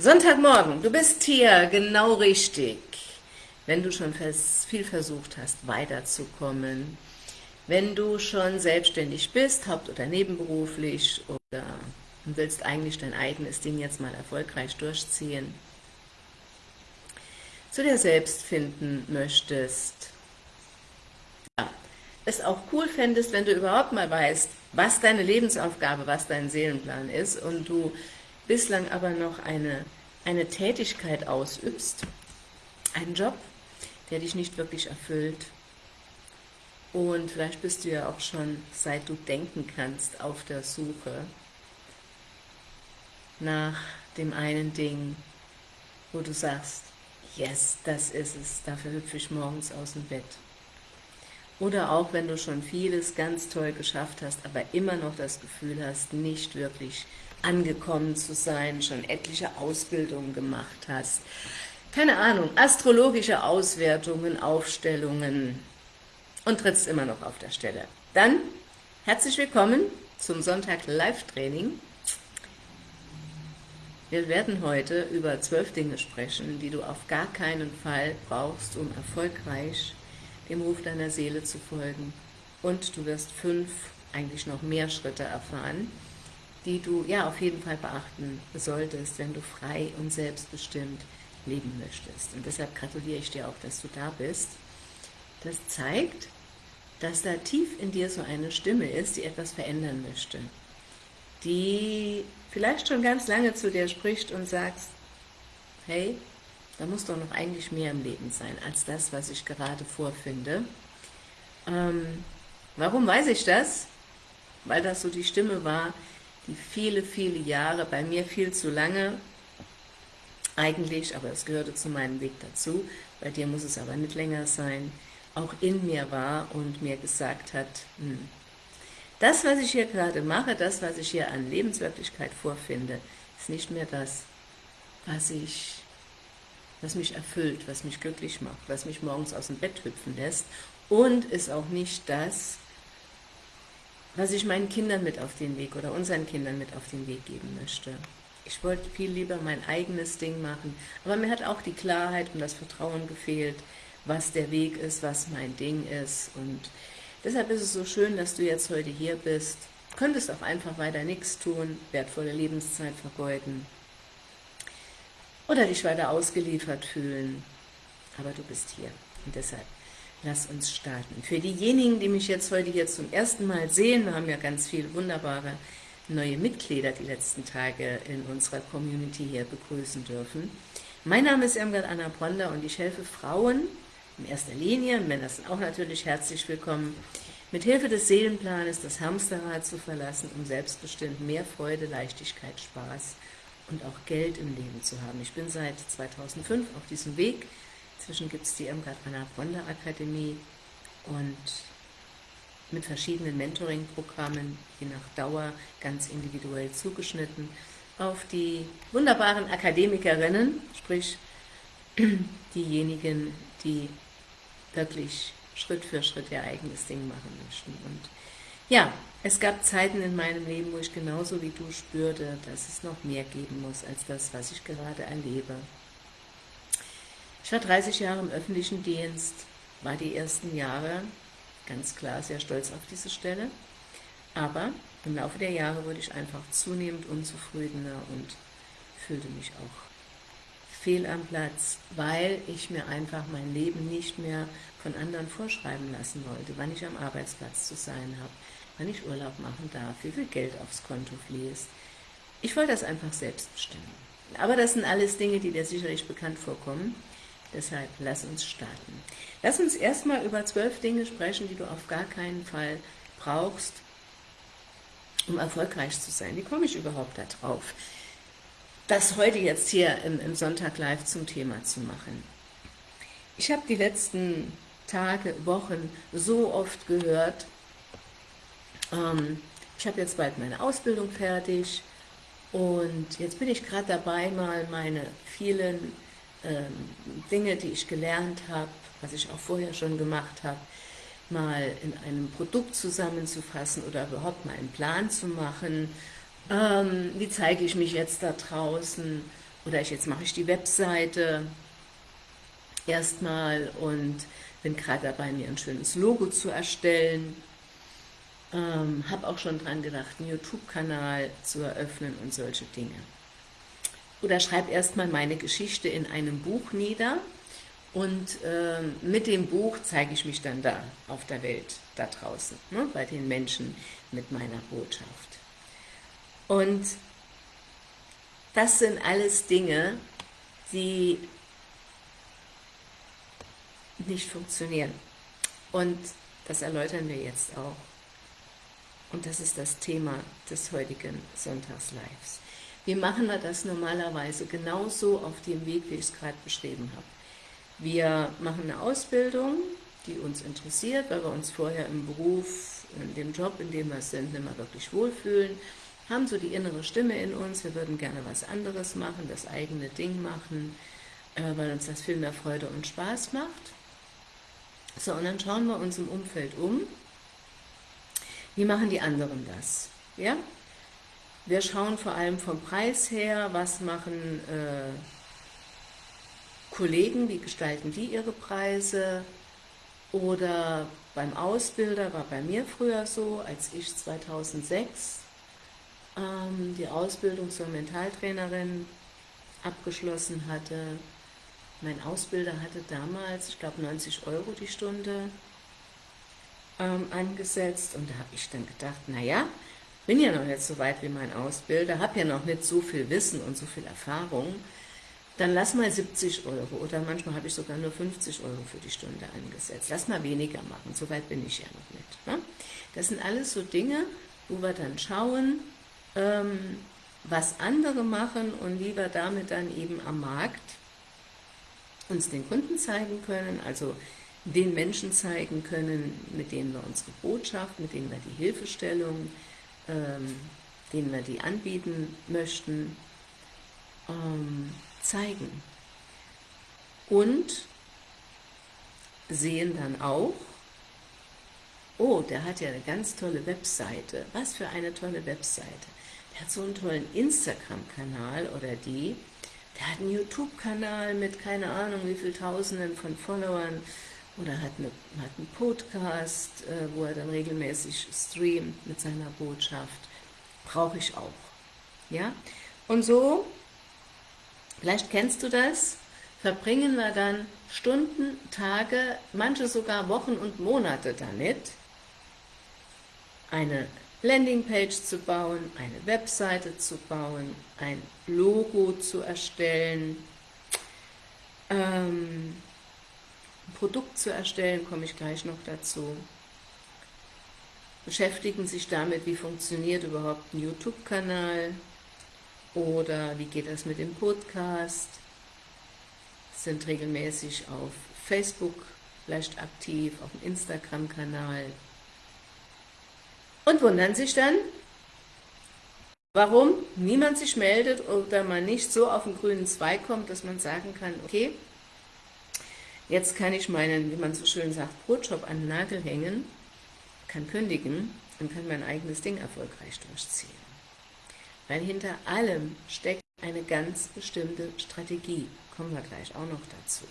Sonntagmorgen, du bist hier genau richtig. Wenn du schon viel versucht hast, weiterzukommen, wenn du schon selbstständig bist, haupt- oder nebenberuflich oder willst eigentlich dein eigenes Ding jetzt mal erfolgreich durchziehen, zu dir selbst finden möchtest, ja, es auch cool fändest, wenn du überhaupt mal weißt, was deine Lebensaufgabe, was dein Seelenplan ist und du bislang aber noch eine, eine Tätigkeit ausübst, einen Job, der dich nicht wirklich erfüllt. Und vielleicht bist du ja auch schon, seit du denken kannst, auf der Suche nach dem einen Ding, wo du sagst, yes, das ist es, dafür hüpfe ich morgens aus dem Bett. Oder auch, wenn du schon vieles ganz toll geschafft hast, aber immer noch das Gefühl hast, nicht wirklich angekommen zu sein, schon etliche Ausbildungen gemacht hast. Keine Ahnung, astrologische Auswertungen, Aufstellungen und trittst immer noch auf der Stelle. Dann herzlich willkommen zum Sonntag Live-Training. Wir werden heute über zwölf Dinge sprechen, die du auf gar keinen Fall brauchst, um erfolgreich dem Ruf deiner Seele zu folgen. Und du wirst fünf, eigentlich noch mehr Schritte erfahren, die du ja auf jeden Fall beachten solltest, wenn du frei und selbstbestimmt leben möchtest. Und deshalb gratuliere ich dir auch, dass du da bist. Das zeigt, dass da tief in dir so eine Stimme ist, die etwas verändern möchte. Die vielleicht schon ganz lange zu dir spricht und sagst, hey, da muss doch noch eigentlich mehr im Leben sein, als das, was ich gerade vorfinde. Ähm, warum weiß ich das? Weil das so die Stimme war, die viele, viele Jahre, bei mir viel zu lange, eigentlich, aber es gehörte zu meinem Weg dazu, bei dir muss es aber nicht länger sein, auch in mir war und mir gesagt hat, hm, das, was ich hier gerade mache, das, was ich hier an Lebenswirklichkeit vorfinde, ist nicht mehr das, was ich was mich erfüllt, was mich glücklich macht, was mich morgens aus dem Bett hüpfen lässt und ist auch nicht das, was ich meinen Kindern mit auf den Weg oder unseren Kindern mit auf den Weg geben möchte. Ich wollte viel lieber mein eigenes Ding machen, aber mir hat auch die Klarheit und das Vertrauen gefehlt, was der Weg ist, was mein Ding ist und deshalb ist es so schön, dass du jetzt heute hier bist. Könntest auch einfach weiter nichts tun, wertvolle Lebenszeit vergeuden oder dich weiter ausgeliefert fühlen, aber du bist hier und deshalb Lass uns starten. Für diejenigen, die mich jetzt heute hier zum ersten Mal sehen, wir haben ja ganz viele wunderbare neue Mitglieder die letzten Tage in unserer Community hier begrüßen dürfen. Mein Name ist Irmgard Anna Bronder und ich helfe Frauen in erster Linie, Männer sind auch natürlich herzlich willkommen, mit Hilfe des Seelenplanes das Hamsterrad zu verlassen, um selbstbestimmt mehr Freude, Leichtigkeit, Spaß und auch Geld im Leben zu haben. Ich bin seit 2005 auf diesem Weg, Inzwischen gibt es die Irmgard Anna Bonder Akademie und mit verschiedenen Mentoring-Programmen, je nach Dauer, ganz individuell zugeschnitten, auf die wunderbaren Akademikerinnen, sprich diejenigen, die wirklich Schritt für Schritt ihr eigenes Ding machen möchten. Und ja, es gab Zeiten in meinem Leben, wo ich genauso wie du spürte, dass es noch mehr geben muss, als das, was ich gerade erlebe. Ich war 30 Jahre im öffentlichen Dienst, war die ersten Jahre ganz klar sehr stolz auf diese Stelle, aber im Laufe der Jahre wurde ich einfach zunehmend unzufriedener und fühlte mich auch fehl am Platz, weil ich mir einfach mein Leben nicht mehr von anderen vorschreiben lassen wollte, wann ich am Arbeitsplatz zu sein habe, wann ich Urlaub machen darf, wie viel Geld aufs Konto fließt. Ich wollte das einfach selbst bestimmen. Aber das sind alles Dinge, die dir sicherlich bekannt vorkommen. Deshalb lass uns starten. Lass uns erstmal über zwölf Dinge sprechen, die du auf gar keinen Fall brauchst, um erfolgreich zu sein. Wie komme ich überhaupt darauf, das heute jetzt hier im, im Sonntag live zum Thema zu machen? Ich habe die letzten Tage, Wochen so oft gehört, ähm, ich habe jetzt bald meine Ausbildung fertig und jetzt bin ich gerade dabei, mal meine vielen Dinge, die ich gelernt habe, was ich auch vorher schon gemacht habe, mal in einem Produkt zusammenzufassen oder überhaupt mal einen Plan zu machen. Ähm, wie zeige ich mich jetzt da draußen? oder ich, jetzt mache ich die Webseite erstmal und bin gerade dabei, mir ein schönes Logo zu erstellen. Ähm, habe auch schon dran gedacht, einen YouTube-Kanal zu eröffnen und solche Dinge. Oder schreibe erstmal meine Geschichte in einem Buch nieder und äh, mit dem Buch zeige ich mich dann da auf der Welt, da draußen, ne, bei den Menschen mit meiner Botschaft. Und das sind alles Dinge, die nicht funktionieren. Und das erläutern wir jetzt auch. Und das ist das Thema des heutigen Sonntagslives. Wie machen wir das normalerweise? Genauso auf dem Weg, wie ich es gerade beschrieben habe. Wir machen eine Ausbildung, die uns interessiert, weil wir uns vorher im Beruf, in dem Job, in dem wir sind, nicht mehr wirklich wohlfühlen, haben so die innere Stimme in uns, wir würden gerne was anderes machen, das eigene Ding machen, äh, weil uns das viel mehr Freude und Spaß macht. So, und dann schauen wir uns im Umfeld um, wie machen die anderen das? Ja? Wir schauen vor allem vom Preis her, was machen äh, Kollegen, wie gestalten die ihre Preise, oder beim Ausbilder, war bei mir früher so, als ich 2006 ähm, die Ausbildung zur Mentaltrainerin abgeschlossen hatte. Mein Ausbilder hatte damals, ich glaube 90 Euro die Stunde ähm, angesetzt und da habe ich dann gedacht, naja, bin ja noch nicht so weit wie mein Ausbilder, habe ja noch nicht so viel Wissen und so viel Erfahrung, dann lass mal 70 Euro oder manchmal habe ich sogar nur 50 Euro für die Stunde angesetzt. Lass mal weniger machen, so weit bin ich ja noch nicht. Ne? Das sind alles so Dinge, wo wir dann schauen, ähm, was andere machen und wie wir damit dann eben am Markt uns den Kunden zeigen können, also den Menschen zeigen können, mit denen wir unsere Botschaft, mit denen wir die Hilfestellung, ähm, denen wir die anbieten möchten, ähm, zeigen. Und sehen dann auch, oh, der hat ja eine ganz tolle Webseite. Was für eine tolle Webseite. Der hat so einen tollen Instagram-Kanal oder die. Der hat einen YouTube-Kanal mit keine Ahnung wie viel Tausenden von Followern oder hat, eine, hat einen Podcast, äh, wo er dann regelmäßig streamt mit seiner Botschaft. Brauche ich auch. Ja? Und so, vielleicht kennst du das, verbringen wir dann Stunden, Tage, manche sogar Wochen und Monate damit, eine Landingpage zu bauen, eine Webseite zu bauen, ein Logo zu erstellen, ähm, Produkt zu erstellen, komme ich gleich noch dazu. Beschäftigen sich damit, wie funktioniert überhaupt ein YouTube-Kanal oder wie geht das mit dem Podcast, sind regelmäßig auf Facebook vielleicht aktiv, auf dem Instagram-Kanal, und wundern sich dann, warum niemand sich meldet oder man nicht so auf den grünen Zweig kommt, dass man sagen kann, okay, jetzt kann ich meinen, wie man so schön sagt, Brotjob an den Nagel hängen, kann kündigen und kann mein eigenes Ding erfolgreich durchziehen. Weil hinter allem steckt eine ganz bestimmte Strategie. Kommen wir gleich auch noch dazu.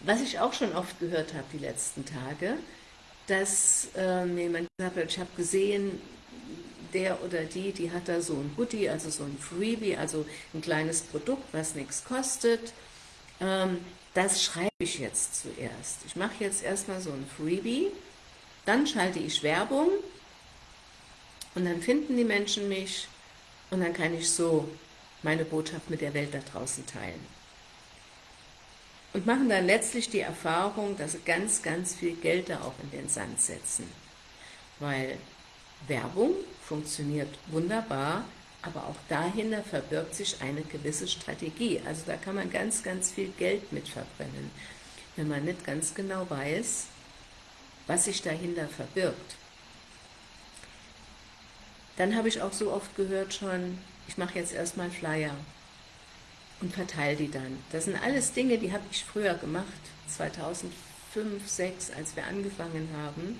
Was ich auch schon oft gehört habe die letzten Tage, dass äh, jemand gesagt hat, ich habe gesehen, der oder die, die hat da so ein Goodie, also so ein Freebie, also ein kleines Produkt, was nichts kostet. Ähm, das schreibe ich jetzt zuerst. Ich mache jetzt erstmal so ein Freebie, dann schalte ich Werbung und dann finden die Menschen mich und dann kann ich so meine Botschaft mit der Welt da draußen teilen und machen dann letztlich die Erfahrung, dass sie ganz, ganz viel Geld da auch in den Sand setzen. Weil Werbung funktioniert wunderbar, aber auch dahinter verbirgt sich eine gewisse Strategie. Also da kann man ganz, ganz viel Geld mit verbrennen, wenn man nicht ganz genau weiß, was sich dahinter verbirgt. Dann habe ich auch so oft gehört schon, ich mache jetzt erstmal Flyer und verteile die dann. Das sind alles Dinge, die habe ich früher gemacht, 2005, 2006, als wir angefangen haben,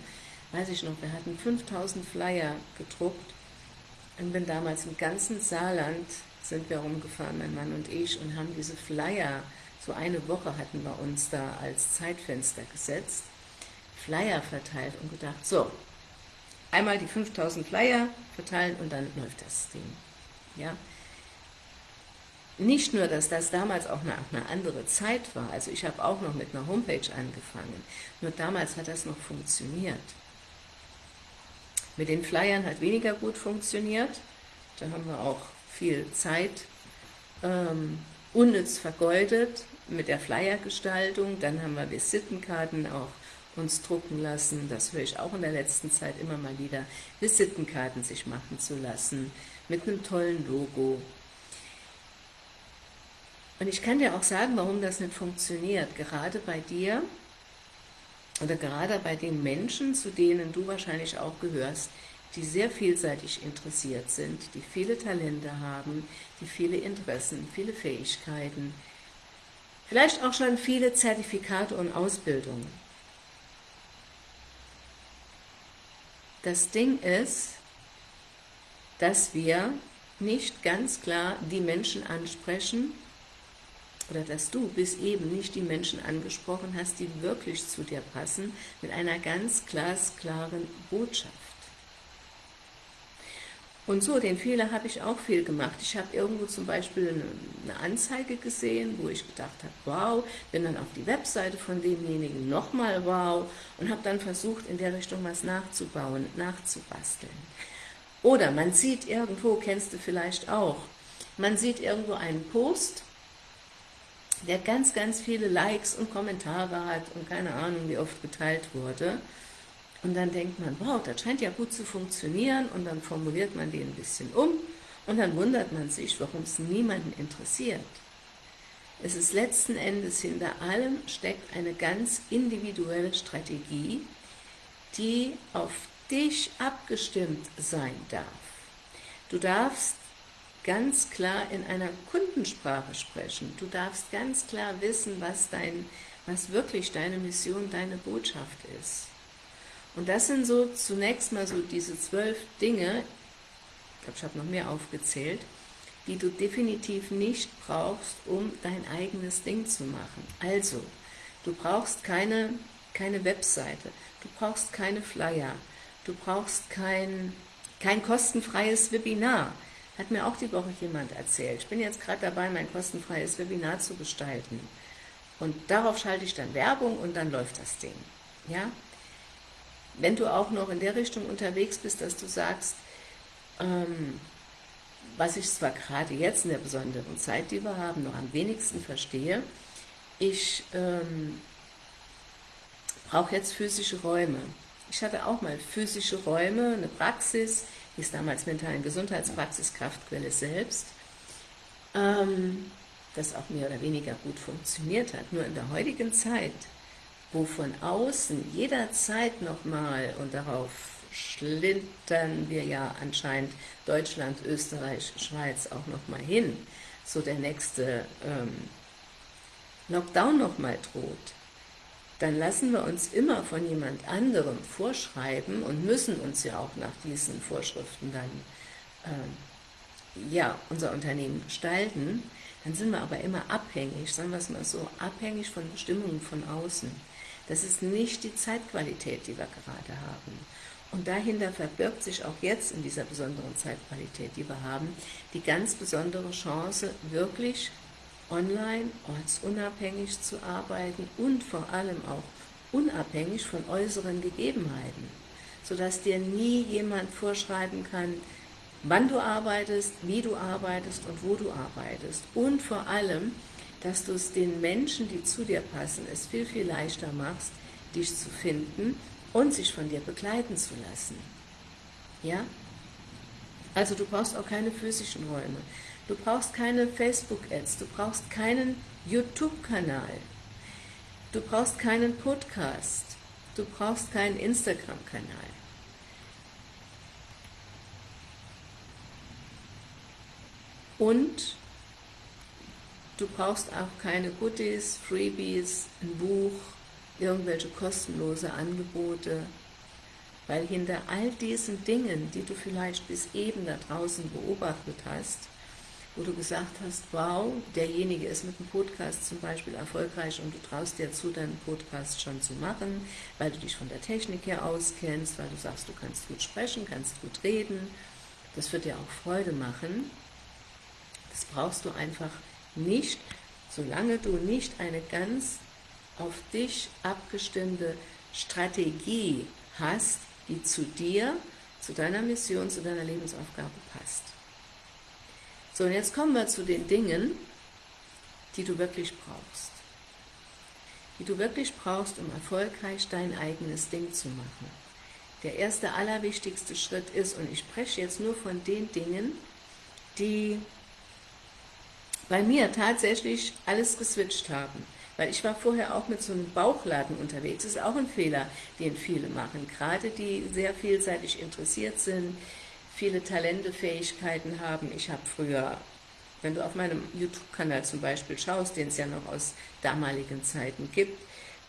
weiß ich noch, wir hatten 5000 Flyer gedruckt und bin damals im ganzen Saarland sind wir rumgefahren, mein Mann und ich, und haben diese Flyer, so eine Woche hatten wir uns da als Zeitfenster gesetzt, Flyer verteilt und gedacht, so, einmal die 5000 Flyer verteilen und dann läuft das Ding. Ja? Nicht nur, dass das damals auch eine, eine andere Zeit war, also ich habe auch noch mit einer Homepage angefangen, nur damals hat das noch funktioniert. Mit den Flyern hat weniger gut funktioniert, da haben wir auch viel Zeit ähm, unnütz vergeudet mit der Flyergestaltung, dann haben wir Visitenkarten auch uns drucken lassen, das höre ich auch in der letzten Zeit immer mal wieder, Visitenkarten sich machen zu lassen, mit einem tollen Logo. Und ich kann dir auch sagen, warum das nicht funktioniert, gerade bei dir oder gerade bei den Menschen, zu denen du wahrscheinlich auch gehörst, die sehr vielseitig interessiert sind, die viele Talente haben, die viele Interessen, viele Fähigkeiten, vielleicht auch schon viele Zertifikate und Ausbildungen. Das Ding ist, dass wir nicht ganz klar die Menschen ansprechen, oder dass du bis eben nicht die Menschen angesprochen hast, die wirklich zu dir passen, mit einer ganz glasklaren Botschaft. Und so, den Fehler habe ich auch viel gemacht. Ich habe irgendwo zum Beispiel eine, Anzeige gesehen, wo ich gedacht habe, wow, bin dann auf die Webseite von demjenigen nochmal wow und habe dann versucht, in der Richtung was nachzubauen, nachzubasteln. Oder man sieht irgendwo, kennst du vielleicht auch, man sieht irgendwo einen Post, der ganz, ganz viele Likes und Kommentare hat und keine Ahnung, wie oft geteilt wurde. Und dann denkt man, wow, das scheint ja gut zu funktionieren und dann formuliert man den ein bisschen um und dann wundert man sich, warum es niemanden interessiert. Es ist letzten Endes hinter allem steckt eine ganz individuelle Strategie, die auf dich abgestimmt sein darf. Du darfst ganz klar in einer Kundensprache sprechen. Du darfst ganz klar wissen, was, dein, was wirklich deine Mission, deine Botschaft ist. Und das sind so zunächst mal so diese zwölf Dinge, ich glaube, ich habe noch mehr aufgezählt, die du definitiv nicht brauchst, um dein eigenes Ding zu machen. Also, du brauchst keine, keine Webseite, du brauchst keine Flyer, du brauchst kein, kein kostenfreies Webinar. Hat mir auch die Woche jemand erzählt. Ich bin jetzt gerade dabei, mein kostenfreies Webinar zu gestalten. Und darauf schalte ich dann Werbung und dann läuft das Ding. Ja? wenn du auch noch in der Richtung unterwegs bist, dass du sagst, ähm, was ich zwar gerade jetzt in der besonderen Zeit, die wir haben, noch am wenigsten verstehe, ich ähm, brauche jetzt physische Räume. Ich hatte auch mal physische Räume, eine Praxis, hieß damals mentalen Gesundheitspraxis Kraftquelle selbst, ähm, das auch mehr oder weniger gut funktioniert hat. Nur in der heutigen Zeit wo von außen jederzeit nochmal, und darauf schlintern wir ja anscheinend Deutschland, Österreich, Schweiz auch nochmal hin, so der nächste ähm, Lockdown nochmal droht, dann lassen wir uns immer von jemand anderem vorschreiben und müssen uns ja auch nach diesen Vorschriften dann ähm, ja, unser Unternehmen gestalten, dann sind wir aber immer abhängig, sagen wir es mal so, abhängig von Bestimmungen von außen. Das ist nicht die Zeitqualität, die wir gerade haben. Und dahinter verbirgt sich auch jetzt in dieser besonderen Zeitqualität, die wir haben, die ganz besondere Chance, wirklich online, ortsunabhängig zu arbeiten und vor allem auch unabhängig von äußeren Gegebenheiten, sodass dir nie jemand vorschreiben kann, wann du arbeitest, wie du arbeitest und wo du arbeitest. Und vor allem, dass du es den Menschen, die zu dir passen, es viel, viel leichter machst, dich zu finden und sich von dir begleiten zu lassen. Ja? Also du brauchst auch keine physischen Räume. Du brauchst keine Facebook-Ads, du brauchst keinen YouTube-Kanal, du brauchst keinen Podcast, du brauchst keinen Instagram-Kanal. Und Du brauchst auch keine Goodies, Freebies, ein Buch, irgendwelche kostenlose Angebote, weil hinter all diesen Dingen, die du vielleicht bis eben da draußen beobachtet hast, wo du gesagt hast, wow, derjenige ist mit dem Podcast zum Beispiel erfolgreich und du traust dir zu, deinen Podcast schon zu machen, weil du dich von der Technik her auskennst, weil du sagst, du kannst gut sprechen, kannst gut reden. Das wird dir auch Freude machen. Das brauchst du einfach nicht, solange du nicht eine ganz auf dich abgestimmte Strategie hast, die zu dir, zu deiner Mission, zu deiner Lebensaufgabe passt. So, und jetzt kommen wir zu den Dingen, die du wirklich brauchst. Die du wirklich brauchst, um erfolgreich dein eigenes Ding zu machen. Der erste, allerwichtigste Schritt ist, und ich spreche jetzt nur von den Dingen, die bei mir tatsächlich alles geswitcht haben. Weil ich war vorher auch mit so einem Bauchladen unterwegs. Das ist auch ein Fehler, den viele machen. Gerade die sehr vielseitig interessiert sind, viele Talente, Fähigkeiten haben. Ich habe früher, wenn du auf meinem YouTube-Kanal zum Beispiel schaust, den es ja noch aus damaligen Zeiten gibt,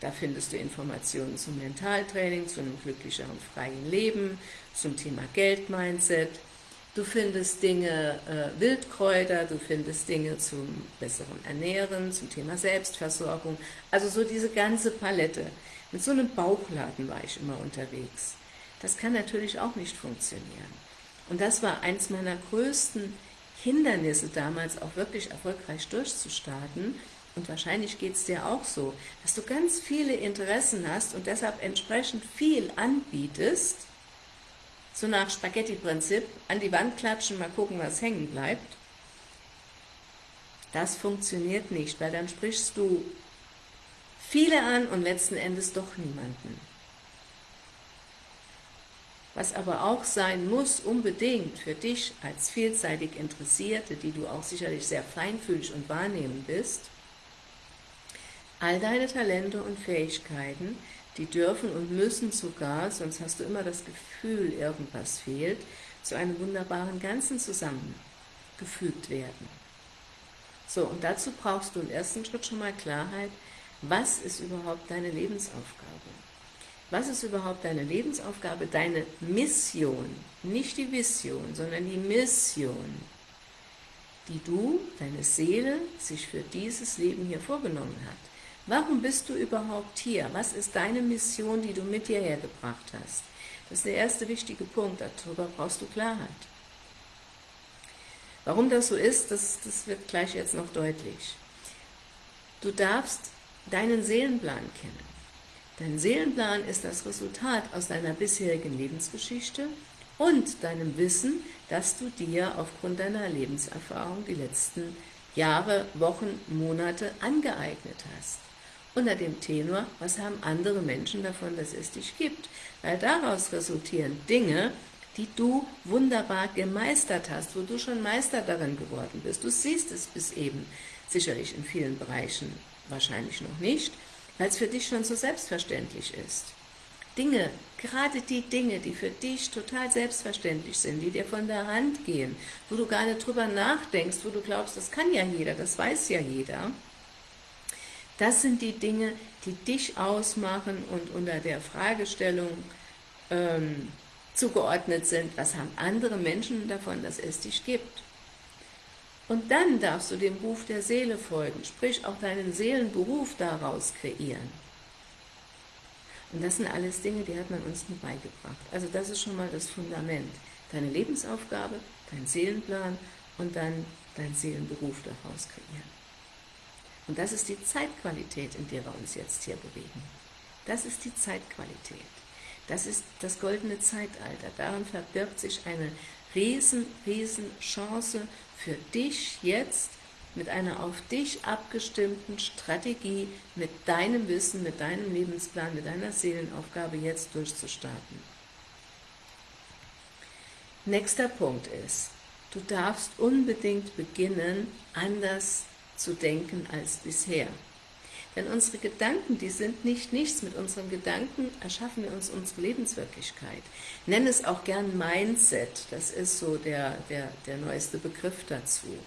da findest du Informationen zum Mentaltraining, zu einem glücklicheren, freien Leben, zum Thema Geld-Mindset. Du findest Dinge, äh, Wildkräuter, du findest Dinge zum besseren Ernähren, zum Thema Selbstversorgung. Also so diese ganze Palette. Mit so einem Bauchladen war ich immer unterwegs. Das kann natürlich auch nicht funktionieren. Und das war eins meiner größten Hindernisse damals, auch wirklich erfolgreich durchzustarten. Und wahrscheinlich geht es dir auch so, dass du ganz viele Interessen hast und deshalb entsprechend viel anbietest, so nach Spaghetti-Prinzip, an die Wand klatschen, mal gucken, was hängen bleibt. Das funktioniert nicht, weil dann sprichst du viele an und letzten Endes doch niemanden. Was aber auch sein muss, unbedingt für dich als vielseitig Interessierte, die du auch sicherlich sehr feinfühlig und wahrnehmen bist, all deine Talente und Fähigkeiten, die dürfen und müssen sogar, sonst hast du immer das Gefühl, irgendwas fehlt, zu einem wunderbaren Ganzen zusammengefügt werden. So, und dazu brauchst du im ersten Schritt schon mal Klarheit, was ist überhaupt deine Lebensaufgabe? Was ist überhaupt deine Lebensaufgabe, deine Mission? Nicht die Vision, sondern die Mission, die du, deine Seele, sich für dieses Leben hier vorgenommen hat. Warum bist du überhaupt hier? Was ist deine Mission, die du mit dir hergebracht hast? Das ist der erste wichtige Punkt, darüber brauchst du Klarheit. Warum das so ist, das, das wird gleich jetzt noch deutlich. Du darfst deinen Seelenplan kennen. Dein Seelenplan ist das Resultat aus deiner bisherigen Lebensgeschichte und deinem Wissen, das du dir aufgrund deiner Lebenserfahrung die letzten Jahre, Wochen, Monate angeeignet hast. Unter dem Tenor, was haben andere Menschen davon, dass es dich gibt? Weil daraus resultieren Dinge, die du wunderbar gemeistert hast, wo du schon Meister darin geworden bist. Du siehst es bis eben, sicherlich in vielen Bereichen wahrscheinlich noch nicht, weil es für dich schon so selbstverständlich ist. Dinge, gerade die Dinge, die für dich total selbstverständlich sind, die dir von der Hand gehen, wo du gar nicht drüber nachdenkst, wo du glaubst, das kann ja jeder, das weiß ja jeder, das sind die Dinge, die dich ausmachen und unter der Fragestellung ähm, zugeordnet sind, was haben andere Menschen davon, dass es dich gibt. Und dann darfst du dem Ruf der Seele folgen, sprich auch deinen Seelenberuf daraus kreieren. Und das sind alles Dinge, die hat man uns nie beigebracht. Also das ist schon mal das Fundament. Deine Lebensaufgabe, dein Seelenplan und dann dein Seelenberuf daraus kreieren. Und das ist die Zeitqualität, in der wir uns jetzt hier bewegen. Das ist die Zeitqualität. Das ist das goldene Zeitalter. Darin verbirgt sich eine riesen, riesen Chance für dich jetzt mit einer auf dich abgestimmten Strategie, mit deinem Wissen, mit deinem Lebensplan, mit deiner Seelenaufgabe jetzt durchzustarten. Nächster Punkt ist, du darfst unbedingt beginnen, anders zu denken als bisher. Denn unsere Gedanken, die sind nicht nichts. Mit unseren Gedanken erschaffen wir uns unsere Lebenswirklichkeit. Nenn es auch gern Mindset. Das ist so der, der, der neueste Begriff dazu.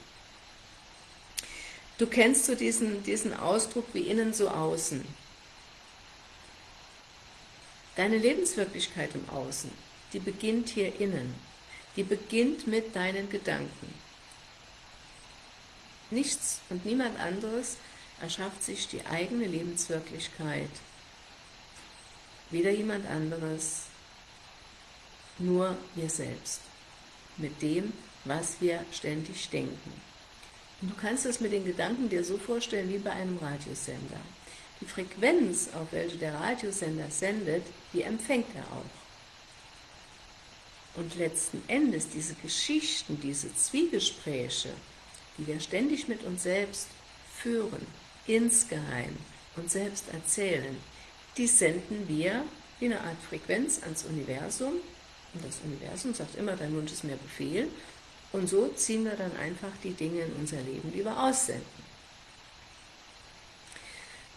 Du kennst so diesen, diesen Ausdruck wie innen so außen. Deine Lebenswirklichkeit im Außen, die beginnt hier innen. Die beginnt mit deinen Gedanken. Nichts und niemand anderes erschafft sich die eigene Lebenswirklichkeit. Weder jemand anderes, nur wir selbst. Mit dem, was wir ständig denken. Und du kannst es mit den Gedanken dir so vorstellen wie bei einem Radiosender. Die Frequenz, auf welche der Radiosender sendet, die empfängt er auch. Und letzten Endes diese Geschichten, diese Zwiegespräche, die wir ständig mit uns selbst führen, insgeheim und selbst erzählen, die senden wir wie eine Art Frequenz ans Universum. Und das Universum sagt immer, dein Wunsch ist mir Befehl. Und so ziehen wir dann einfach die Dinge in unser Leben, die wir aussenden.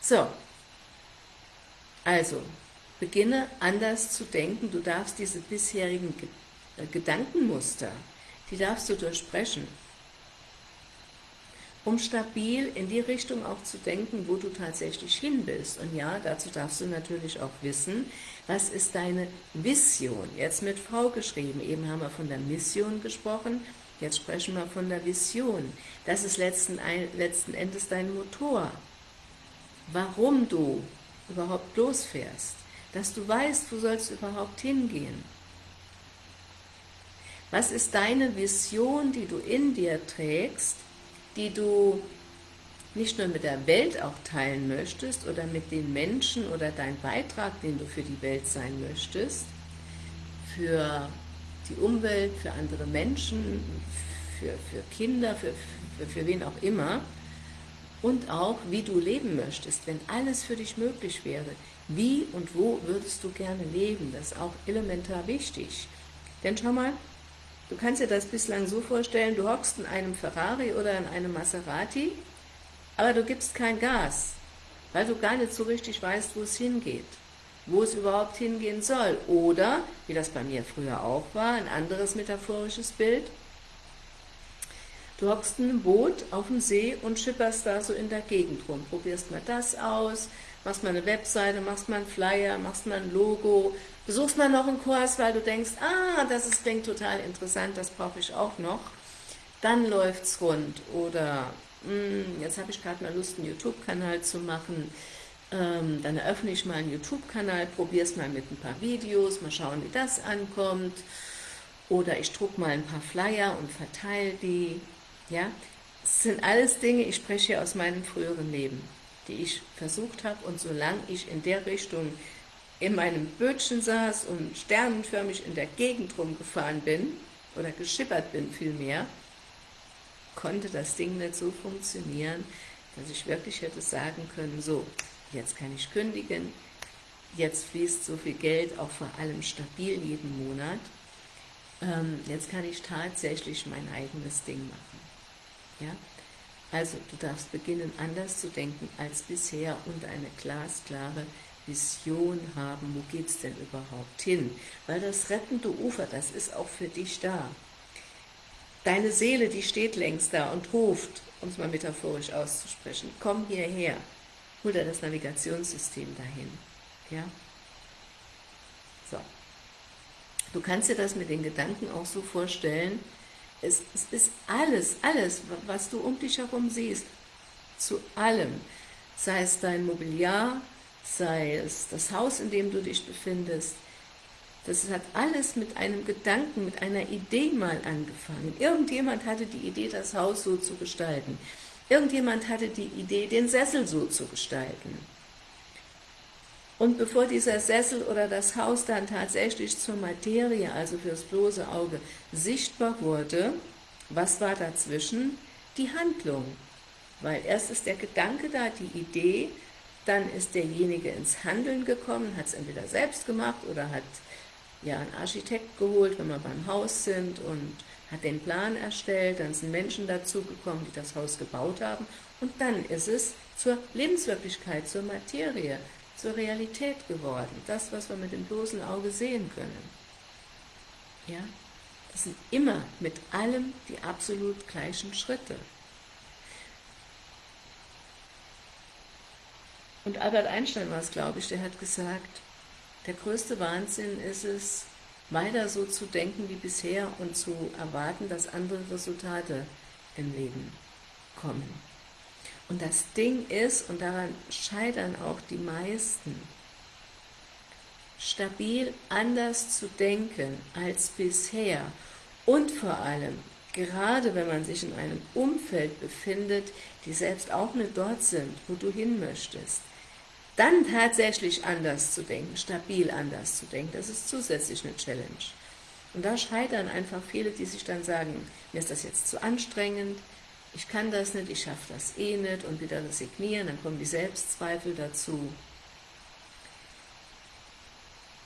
So, also, beginne anders zu denken. Du darfst diese bisherigen äh, Gedankenmuster, die darfst du durchbrechen um stabil in die Richtung auch zu denken, wo du tatsächlich hin willst. Und ja, dazu darfst du natürlich auch wissen, was ist deine Vision? Jetzt mit V geschrieben, eben haben wir von der Mission gesprochen, jetzt sprechen wir von der Vision. Das ist letzten, letzten Endes dein Motor. Warum du überhaupt losfährst, dass du weißt, wo sollst du überhaupt hingehen. Was ist deine Vision, die du in dir trägst, die du nicht nur mit der Welt auch teilen möchtest oder mit den Menschen oder dein Beitrag, den du für die Welt sein möchtest, für die Umwelt, für andere Menschen, für, für Kinder, für, für, für wen auch immer und auch, wie du leben möchtest, wenn alles für dich möglich wäre. Wie und wo würdest du gerne leben? Das ist auch elementar wichtig. Denn schau mal, Du kannst dir das bislang so vorstellen, du hockst in einem Ferrari oder in einem Maserati, aber du gibst kein Gas, weil du gar nicht so richtig weißt, wo es hingeht, wo es überhaupt hingehen soll. Oder, wie das bei mir früher auch war, ein anderes metaphorisches Bild, du hockst in einem Boot auf dem See und schipperst da so in der Gegend rum, probierst mal das aus, machst mal eine Webseite, machst mal einen Flyer, machst mal ein Logo, besuchst mal noch einen Kurs, weil du denkst, ah, das ist, klingt total interessant, das brauche ich auch noch, dann läuft es rund. Oder mh, hm, jetzt habe ich gerade mal Lust, einen YouTube-Kanal zu machen, ähm, dann eröffne ich mal einen YouTube-Kanal, probiere es mal mit ein paar Videos, mal schauen, wie das ankommt. Oder ich drucke mal ein paar Flyer und verteile die. Ja, das sind alles Dinge, ich spreche hier aus meinem früheren Leben, die ich versucht habe und solange ich in der Richtung in meinem Bötchen saß und sternenförmig in der Gegend rumgefahren bin, oder geschippert bin vielmehr, konnte das Ding nicht so funktionieren, dass ich wirklich hätte sagen können, so, jetzt kann ich kündigen, jetzt fließt so viel Geld, auch vor allem stabil jeden Monat, ähm, jetzt kann ich tatsächlich mein eigenes Ding machen. Ja? Also du darfst beginnen, anders zu denken als bisher und eine glasklare Vision haben, wo geht es denn überhaupt hin? Weil das rettende Ufer, das ist auch für dich da. Deine Seele, die steht längst da und ruft, um es mal metaphorisch auszusprechen, komm hierher, hol dir das Navigationssystem dahin. Ja? So. Du kannst dir das mit den Gedanken auch so vorstellen, es, es ist alles, alles, was du um dich herum siehst, zu allem, sei es dein Mobiliar, sei es das Haus, in dem du dich befindest, das hat alles mit einem Gedanken, mit einer Idee mal angefangen. Irgendjemand hatte die Idee, das Haus so zu gestalten. Irgendjemand hatte die Idee, den Sessel so zu gestalten. Und bevor dieser Sessel oder das Haus dann tatsächlich zur Materie, also fürs bloße Auge, sichtbar wurde, was war dazwischen? Die Handlung. Weil erst ist der Gedanke da, die Idee, dann ist derjenige ins Handeln gekommen, hat es entweder selbst gemacht oder hat ja einen Architekt geholt, wenn wir beim Haus sind und hat den Plan erstellt, dann sind Menschen dazugekommen, die das Haus gebaut haben und dann ist es zur Lebenswirklichkeit, zur Materie, zur Realität geworden. Das, was wir mit dem bloßen Auge sehen können. Ja, das sind immer mit allem die absolut gleichen Schritte. Und Albert Einstein war es, glaube ich, der hat gesagt, der größte Wahnsinn ist es, weiter so zu denken wie bisher und zu erwarten, dass andere Resultate im Leben kommen. Und das Ding ist, und daran scheitern auch die meisten, stabil anders zu denken als bisher und vor allem, gerade wenn man sich in einem Umfeld befindet, die selbst auch nicht dort sind, wo du hin möchtest, dann tatsächlich anders zu denken, stabil anders zu denken, das ist zusätzlich eine Challenge. Und da scheitern einfach viele, die sich dann sagen, mir ist das jetzt zu anstrengend, ich kann das nicht, ich schaffe das eh nicht und wieder resignieren, dann kommen die Selbstzweifel dazu.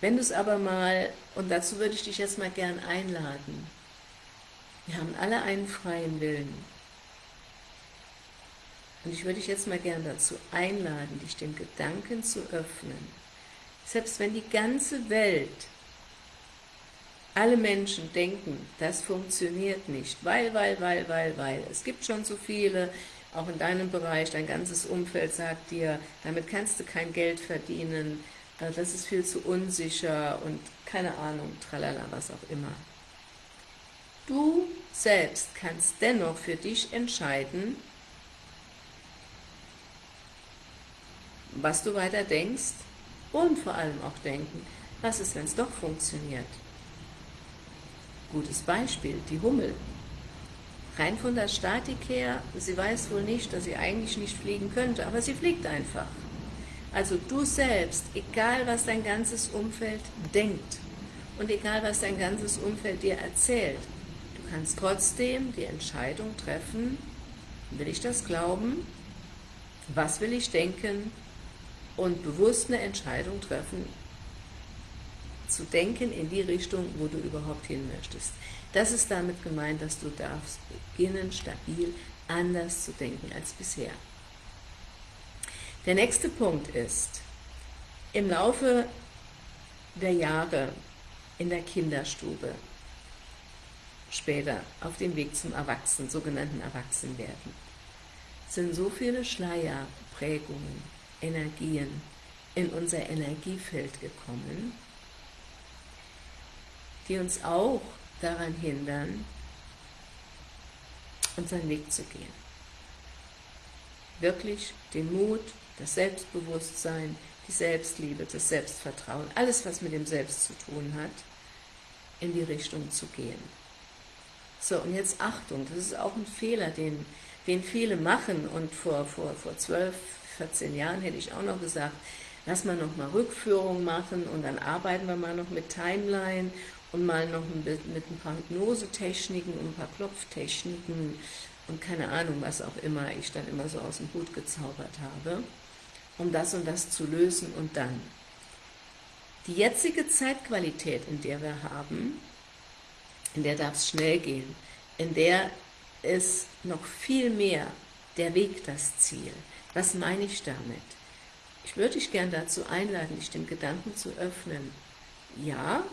Wenn du es aber mal, und dazu würde ich dich jetzt mal gern einladen, wir haben alle einen freien Willen. Und ich würde dich jetzt mal gern dazu einladen, dich dem Gedanken zu öffnen, selbst wenn die ganze Welt, alle Menschen denken, das funktioniert nicht, weil, weil, weil, weil, weil, es gibt schon so viele, auch in deinem Bereich, dein ganzes Umfeld sagt dir, damit kannst du kein Geld verdienen, äh, das ist viel zu unsicher und keine Ahnung, tralala, was auch immer. Du selbst kannst dennoch für dich entscheiden, was du weiter denkst und vor allem auch denken, was ist, wenn es doch funktioniert. Gutes Beispiel, die Hummel. Rein von der Statik her, sie weiß wohl nicht, dass sie eigentlich nicht fliegen könnte, aber sie fliegt einfach. Also du selbst, egal was dein ganzes Umfeld denkt und egal was dein ganzes Umfeld dir erzählt, kannst trotzdem die Entscheidung treffen, will ich das glauben, was will ich denken und bewusst eine Entscheidung treffen, zu denken in die Richtung, wo du überhaupt hin möchtest. Das ist damit gemeint, dass du darfst beginnen, stabil anders zu denken als bisher. Der nächste Punkt ist, im Laufe der Jahre in der Kinderstube später auf dem Weg zum Erwachsenen, sogenannten Erwachsenwerden, sind so viele Schleier, Prägungen, Energien in unser Energiefeld gekommen, die uns auch daran hindern, unseren Weg zu gehen. Wirklich den Mut, das Selbstbewusstsein, die Selbstliebe, das Selbstvertrauen, alles was mit dem Selbst zu tun hat, in die Richtung zu gehen. So, und jetzt Achtung, das ist auch ein Fehler, den, den viele machen und vor, vor, vor 12, 14 Jahren hätte ich auch noch gesagt, lass mal noch mal Rückführung machen und dann arbeiten wir mal noch mit Timeline und mal noch mit, mit ein paar Hypnosetechniken und ein paar Klopftechniken und keine Ahnung, was auch immer ich dann immer so aus dem Hut gezaubert habe, um das und das zu lösen und dann. Die jetzige Zeitqualität, in der wir haben, in der darf es schnell gehen, in der ist noch viel mehr der Weg das Ziel. Was meine ich damit? Ich würde dich gern dazu einladen, dich dem Gedanken zu öffnen. Ja,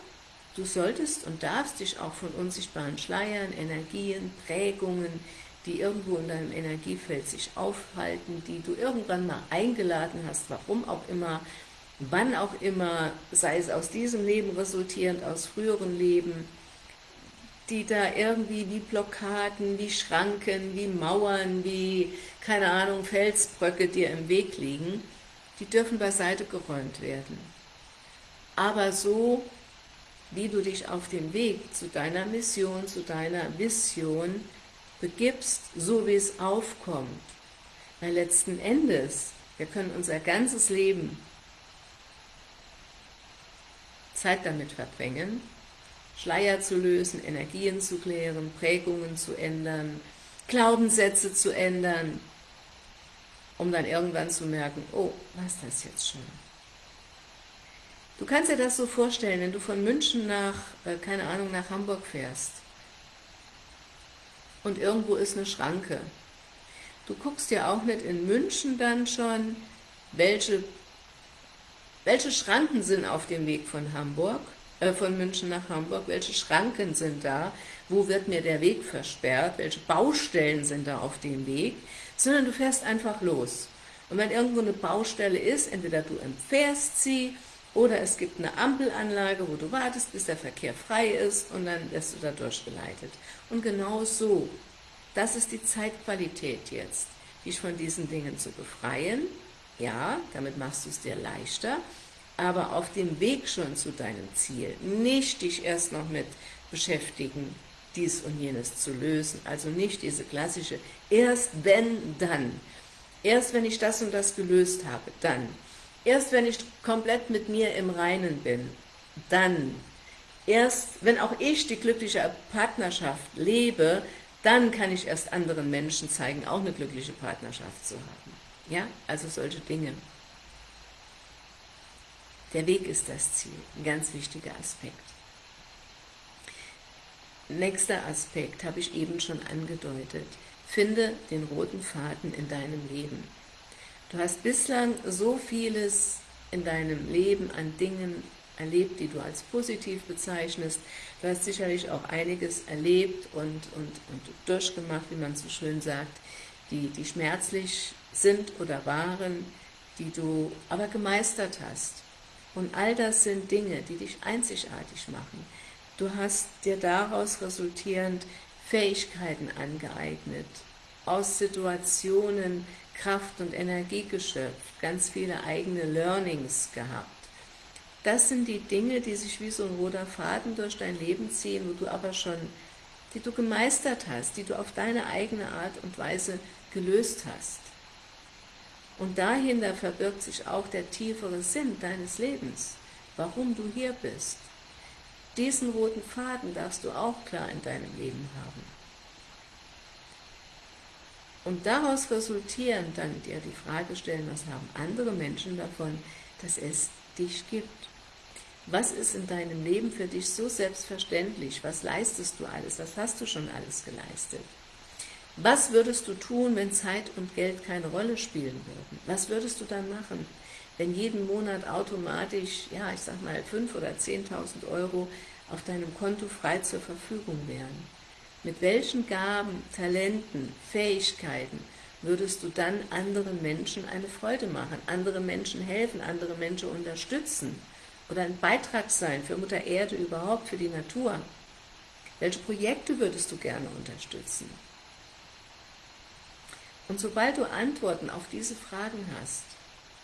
du solltest und darfst dich auch von unsichtbaren Schleiern, Energien, Prägungen, die irgendwo in deinem Energiefeld sich aufhalten, die du irgendwann mal eingeladen hast, warum auch immer, wann auch immer, sei es aus diesem Leben resultierend, aus früheren Leben, die da irgendwie wie Blockaden, wie Schranken, wie Mauern, wie, keine Ahnung, Felsbröcke dir im Weg liegen, die dürfen beiseite geräumt werden. Aber so, wie du dich auf den Weg zu deiner Mission, zu deiner Vision begibst, so wie es aufkommt. Weil letzten Endes, wir können unser ganzes Leben Zeit damit verbringen, Schleier zu lösen, Energien zu klären, Prägungen zu ändern, Glaubenssätze zu ändern, um dann irgendwann zu merken, oh, was ist das jetzt schon? Du kannst dir das so vorstellen, wenn du von München nach, äh, keine Ahnung, nach Hamburg fährst und irgendwo ist eine Schranke. Du guckst ja auch nicht in München dann schon, welche, welche Schranken sind auf dem Weg von Hamburg, äh, von München nach Hamburg, welche Schranken sind da, wo wird mir der Weg versperrt, welche Baustellen sind da auf dem Weg, sondern du fährst einfach los. Und wenn irgendwo eine Baustelle ist, entweder du empfährst sie, oder es gibt eine Ampelanlage, wo du wartest, bis der Verkehr frei ist, und dann wirst du da durchgeleitet. Und genau so das ist die Zeitqualität jetzt, dich von diesen Dingen zu befreien. Ja, damit machst du es dir leichter, aber auf dem Weg schon zu deinem Ziel, nicht dich erst noch mit beschäftigen, dies und jenes zu lösen, also nicht diese klassische, erst wenn, dann, erst wenn ich das und das gelöst habe, dann, erst wenn ich komplett mit mir im Reinen bin, dann, erst wenn auch ich die glückliche Partnerschaft lebe, dann kann ich erst anderen Menschen zeigen, auch eine glückliche Partnerschaft zu haben. Ja, also solche Dinge. Der Weg ist das Ziel, ein ganz wichtiger Aspekt. Nächster Aspekt habe ich eben schon angedeutet. Finde den roten Faden in deinem Leben. Du hast bislang so vieles in deinem Leben an Dingen erlebt, die du als positiv bezeichnest. Du hast sicherlich auch einiges erlebt und, und, und durchgemacht, wie man so schön sagt, die, die schmerzlich sind oder waren, die du aber gemeistert hast. Und all das sind Dinge, die dich einzigartig machen. Du hast dir daraus resultierend Fähigkeiten angeeignet, aus Situationen Kraft und Energie geschöpft, ganz viele eigene Learnings gehabt. Das sind die Dinge, die sich wie so ein roter Faden durch dein Leben ziehen, wo du aber schon, die du gemeistert hast, die du auf deine eigene Art und Weise gelöst hast. Und dahinter verbirgt sich auch der tiefere Sinn deines Lebens, warum du hier bist. Diesen roten Faden darfst du auch klar in deinem Leben haben. Und daraus resultieren dann dir die Frage stellen, was haben andere Menschen davon, dass es dich gibt. Was ist in deinem Leben für dich so selbstverständlich? Was leistest du alles? Was hast du schon alles geleistet? Was würdest du tun, wenn Zeit und Geld keine Rolle spielen würden? Was würdest du dann machen, wenn jeden Monat automatisch, ja, ich sag mal, 5.000 oder 10.000 Euro auf deinem Konto frei zur Verfügung wären? Mit welchen Gaben, Talenten, Fähigkeiten würdest du dann anderen Menschen eine Freude machen, andere Menschen helfen, andere Menschen unterstützen oder ein Beitrag sein für Mutter Erde überhaupt, für die Natur? Welche Projekte würdest du gerne unterstützen? Und sobald du Antworten auf diese Fragen hast,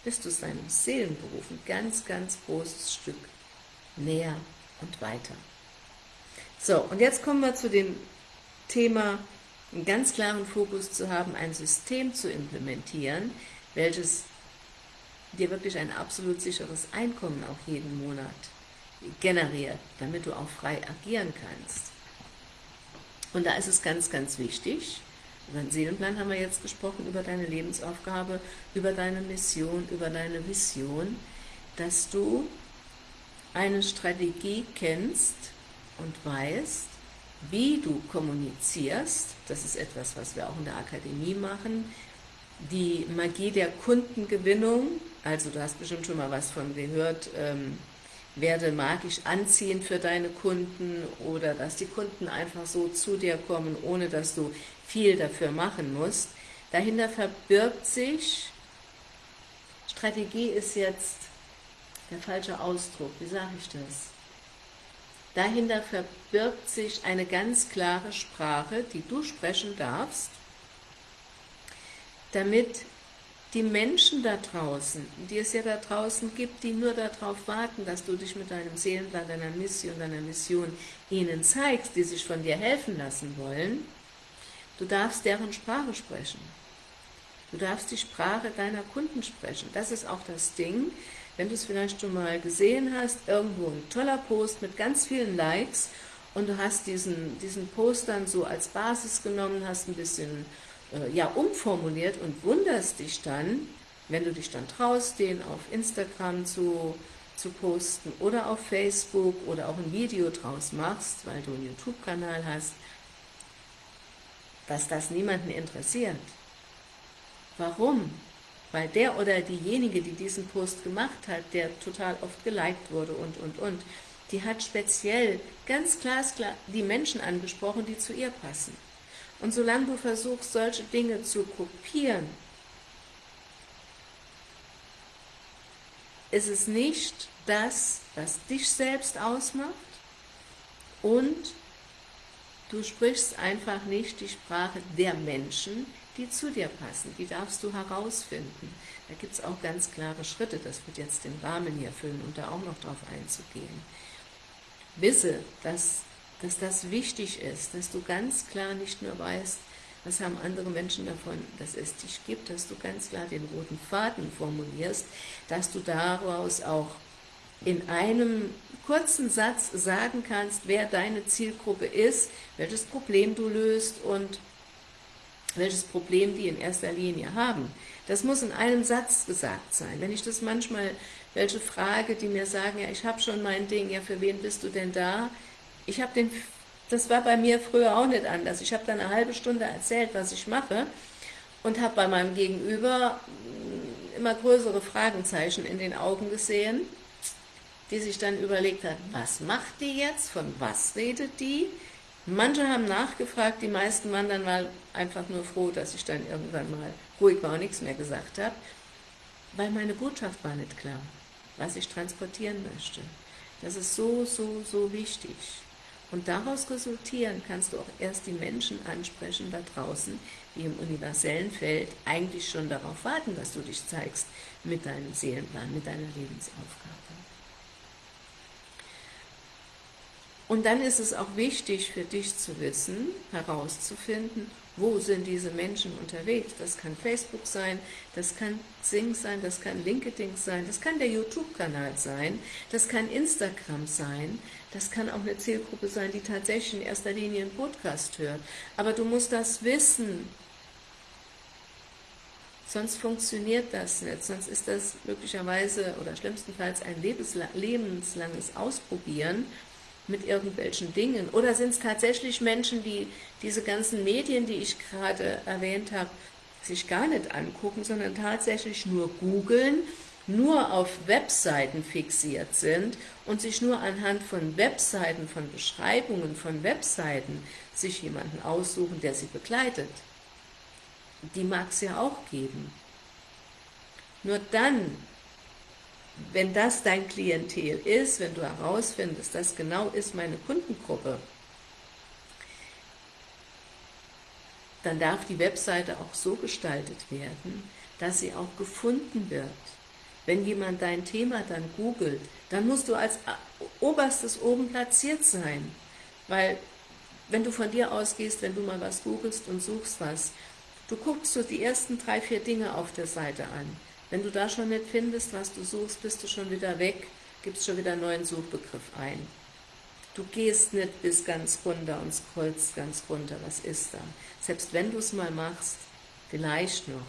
bist du seinem Seelenberuf ein ganz, ganz großes Stück näher und weiter. So, und jetzt kommen wir zu dem Thema, einen ganz klaren Fokus zu haben, ein System zu implementieren, welches dir wirklich ein absolut sicheres Einkommen auch jeden Monat generiert, damit du auch frei agieren kannst. Und da ist es ganz, ganz wichtig, über den Seelenplan haben wir jetzt gesprochen, über deine Lebensaufgabe, über deine Mission, über deine Vision, dass du eine Strategie kennst und weißt, wie du kommunizierst, das ist etwas, was wir auch in der Akademie machen, die Magie der Kundengewinnung, also du hast bestimmt schon mal was von gehört, ähm, werde magisch anziehend für deine Kunden oder dass die Kunden einfach so zu dir kommen, ohne dass du viel dafür machen musst. Dahinter verbirgt sich, Strategie ist jetzt der falsche Ausdruck, wie sage ich das? Dahinter verbirgt sich eine ganz klare Sprache, die du sprechen darfst, damit die Menschen da draußen, die es ja da draußen gibt, die nur darauf warten, dass du dich mit deinem Seelenplan, deiner Mission, deiner Mission ihnen zeigst, die sich von dir helfen lassen wollen, du darfst deren Sprache sprechen. Du darfst die Sprache deiner Kunden sprechen. Das ist auch das Ding, wenn du es vielleicht schon mal gesehen hast, irgendwo ein toller Post mit ganz vielen Likes und du hast diesen, diesen Post dann so als Basis genommen, hast ein bisschen äh, ja, umformuliert und wunderst dich dann, wenn du dich dann traust, den auf Instagram zu, zu posten oder auf Facebook oder auch ein Video draus machst, weil du einen YouTube-Kanal hast, dass das niemanden interessiert. Warum? Weil der oder diejenige, die diesen Post gemacht hat, der total oft geliked wurde und, und, und, die hat speziell ganz glasklar die Menschen angesprochen, die zu ihr passen. Und solange du versuchst, solche Dinge zu kopieren, ist es nicht das, was dich selbst ausmacht und Du sprichst einfach nicht die Sprache der Menschen, die zu dir passen. Die darfst du herausfinden. Da gibt es auch ganz klare Schritte. Das wird jetzt den Rahmen hier füllen, um da auch noch drauf einzugehen. Wisse, dass, dass das wichtig ist, dass du ganz klar nicht nur weißt, was haben andere Menschen davon, dass es dich gibt, dass du ganz klar den roten Faden formulierst, dass du daraus auch in einem kurzen Satz sagen kannst, wer deine Zielgruppe ist, welches Problem du löst und welches Problem die in erster Linie haben. Das muss in einem Satz gesagt sein. Wenn ich das manchmal welche frage, die mir sagen, ja, ich habe schon mein Ding, ja, für wen bist du denn da? Ich habe den, das war bei mir früher auch nicht anders. Ich habe dann eine halbe Stunde erzählt, was ich mache und habe bei meinem Gegenüber immer größere Fragenzeichen in den Augen gesehen die sich dann überlegt hat, was macht die jetzt, von was redet die? Manche haben nachgefragt, die meisten waren dann mal einfach nur froh, dass ich dann irgendwann mal ruhig war und nichts mehr gesagt habe, weil meine Botschaft war nicht klar, was ich transportieren möchte. Das ist so, so, so wichtig. Und daraus resultieren kannst du auch erst die Menschen ansprechen da draußen, die im universellen Feld eigentlich schon darauf warten, dass du dich zeigst mit deinem Seelenplan, mit deiner Lebensaufgabe. Und dann ist es auch wichtig für dich zu wissen, herauszufinden, wo sind diese Menschen unterwegs. Das kann Facebook sein, das kann Sing sein, das kann LinkedIn sein, das kann der YouTube-Kanal sein, das kann Instagram sein, das kann auch eine Zielgruppe sein, die tatsächlich in erster Linie einen Podcast hört. Aber du musst das wissen, sonst funktioniert das nicht, sonst ist das möglicherweise oder schlimmstenfalls ein lebenslanges Ausprobieren mit irgendwelchen Dingen? Oder sind es tatsächlich Menschen, die diese ganzen Medien, die ich gerade erwähnt habe, sich gar nicht angucken, sondern tatsächlich nur googeln, nur auf Webseiten fixiert sind und sich nur anhand von Webseiten, von Beschreibungen von Webseiten sich jemanden aussuchen, der sie begleitet. Die mag es ja auch geben. Nur dann wenn das dein Klientel ist, wenn du herausfindest, das genau ist meine Kundengruppe, dann darf die Webseite auch so gestaltet werden, dass sie auch gefunden wird. Wenn jemand dein Thema dann googelt, dann musst du als oberstes oben platziert sein, weil wenn du von dir ausgehst, wenn du mal was googelst und suchst was, du guckst so die ersten drei, vier Dinge auf der Seite an, wenn du da schon nicht findest, was du suchst, bist du schon wieder weg, gibst schon wieder einen neuen Suchbegriff ein. Du gehst nicht bis ganz runter und scrollst ganz runter, was ist da? Selbst wenn du es mal machst, vielleicht noch,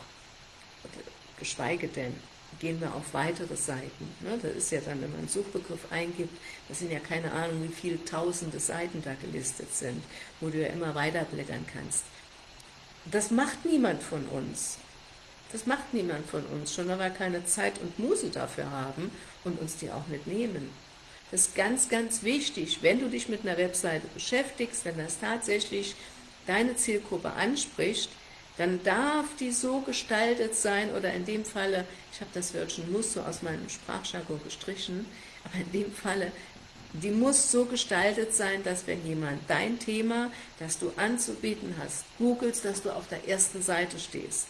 geschweige denn, gehen wir auf weitere Seiten. Ne? Das ist ja dann, wenn man einen Suchbegriff eingibt, das sind ja keine Ahnung, wie viele tausende Seiten da gelistet sind, wo du ja immer weiterblättern kannst. Das macht niemand von uns. Das macht niemand von uns, schon weil wir keine Zeit und Muße dafür haben und uns die auch nicht nehmen. Das ist ganz, ganz wichtig, wenn du dich mit einer Webseite beschäftigst, wenn das tatsächlich deine Zielgruppe anspricht, dann darf die so gestaltet sein, oder in dem Falle, ich habe das Wörtchen muss so aus meinem Sprachjargon gestrichen, aber in dem Falle, die muss so gestaltet sein, dass wenn jemand dein Thema, das du anzubieten hast, googelst, dass du auf der ersten Seite stehst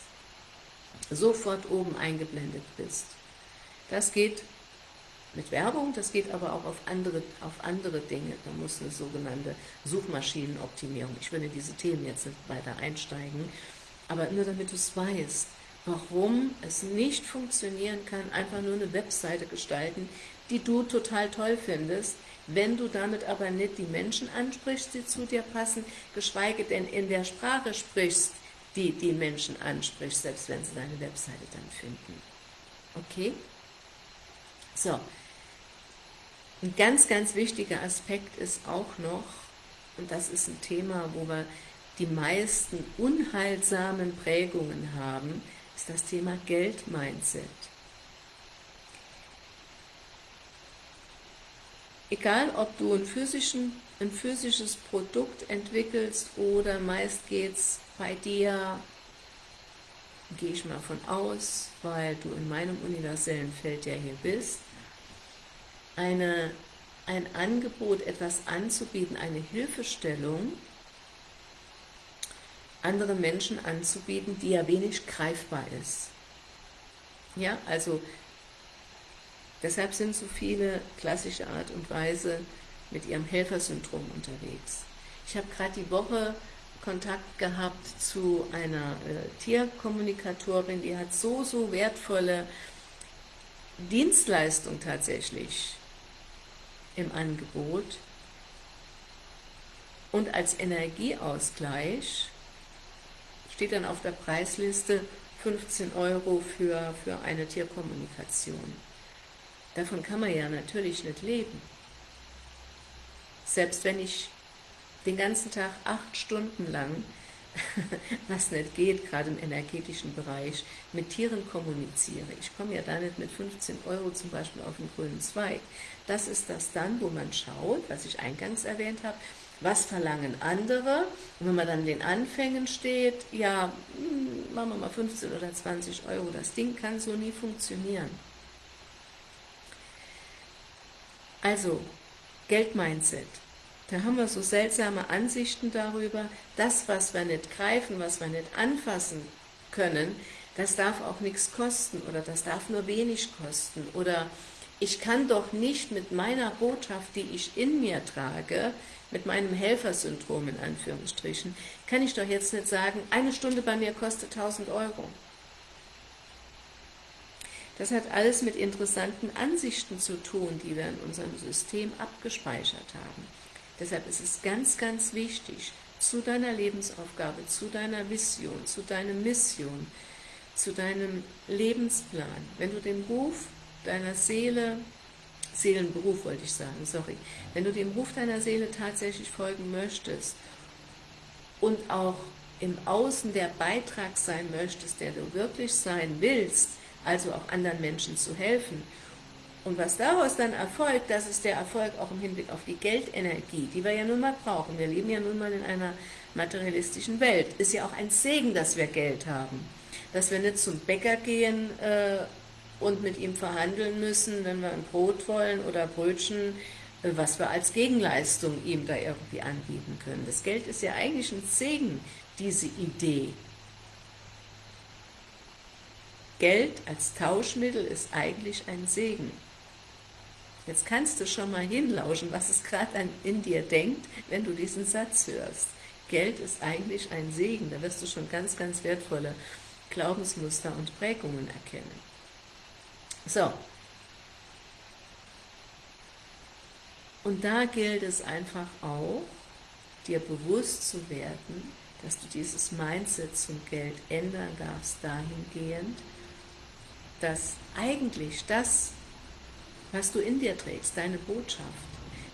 sofort oben eingeblendet bist. Das geht mit Werbung, das geht aber auch auf andere, auf andere Dinge. Da muss eine sogenannte Suchmaschinenoptimierung, ich will in diese Themen jetzt nicht weiter einsteigen, aber nur damit du es weißt, warum es nicht funktionieren kann, einfach nur eine Webseite gestalten, die du total toll findest, wenn du damit aber nicht die Menschen ansprichst, die zu dir passen, geschweige denn in der Sprache sprichst, die die Menschen anspricht, selbst wenn sie deine Webseite dann finden. Okay? So. Ein ganz, ganz wichtiger Aspekt ist auch noch, und das ist ein Thema, wo wir die meisten unheilsamen Prägungen haben, ist das Thema Geld-Mindset. Egal, ob du ein, ein physisches Produkt entwickelst oder meist geht es bei dir, gehe ich mal von aus, weil du in meinem universellen Feld ja hier bist, eine, ein Angebot, etwas anzubieten, eine Hilfestellung, anderen Menschen anzubieten, die ja wenig greifbar ist. Ja, also deshalb sind so viele klassische Art und Weise mit ihrem Helfersyndrom unterwegs. Ich habe gerade die Woche Kontakt gehabt zu einer äh, Tierkommunikatorin, die hat so, so wertvolle Dienstleistung tatsächlich im Angebot und als Energieausgleich steht dann auf der Preisliste 15 Euro für, für eine Tierkommunikation. Davon kann man ja natürlich nicht leben. Selbst wenn ich den ganzen Tag acht Stunden lang, was nicht geht, gerade im energetischen Bereich, mit Tieren kommuniziere. Ich komme ja da nicht mit 15 Euro zum Beispiel auf den grünen Zweig. Das ist das dann, wo man schaut, was ich eingangs erwähnt habe, was verlangen andere? Und wenn man dann den Anfängen steht, ja, hm, machen wir mal 15 oder 20 Euro, das Ding kann so nie funktionieren. Also, Geldmindset. Da haben wir so seltsame Ansichten darüber, das, was wir nicht greifen, was wir nicht anfassen können, das darf auch nichts kosten oder das darf nur wenig kosten oder ich kann doch nicht mit meiner Botschaft, die ich in mir trage, mit meinem Helfersyndrom in Anführungsstrichen, kann ich doch jetzt nicht sagen, eine Stunde bei mir kostet 1000 Euro. Das hat alles mit interessanten Ansichten zu tun, die wir in unserem System abgespeichert haben. Deshalb ist es ganz, ganz wichtig, zu deiner Lebensaufgabe, zu deiner Vision, zu deiner Mission, zu deinem Lebensplan, wenn du den Ruf deiner Seele Seelenberuf wollte ich sagen, sorry. Wenn du dem Ruf deiner Seele tatsächlich folgen möchtest und auch im Außen der Beitrag sein möchtest, der du wirklich sein willst, also auch anderen Menschen zu helfen, und was daraus dann erfolgt, das ist der Erfolg auch im Hinblick auf die Geldenergie, die wir ja nun mal brauchen. Wir leben ja nun mal in einer materialistischen Welt. Ist ja auch ein Segen, dass wir Geld haben. Dass wir nicht zum Bäcker gehen äh, und mit ihm verhandeln müssen, wenn wir ein Brot wollen oder Brötchen, äh, was wir als Gegenleistung ihm da irgendwie anbieten können. Das Geld ist ja eigentlich ein Segen, diese Idee. Geld als Tauschmittel ist eigentlich ein Segen. Jetzt kannst du schon mal hinlauschen, was es gerade in dir denkt, wenn du diesen Satz hörst. Geld ist eigentlich ein Segen, da wirst du schon ganz, ganz wertvolle Glaubensmuster und Prägungen erkennen. So. Und da gilt es einfach auch, dir bewusst zu werden, dass du dieses Mindset zum Geld ändern darfst, dahingehend, dass eigentlich das, was du in dir trägst, deine Botschaft,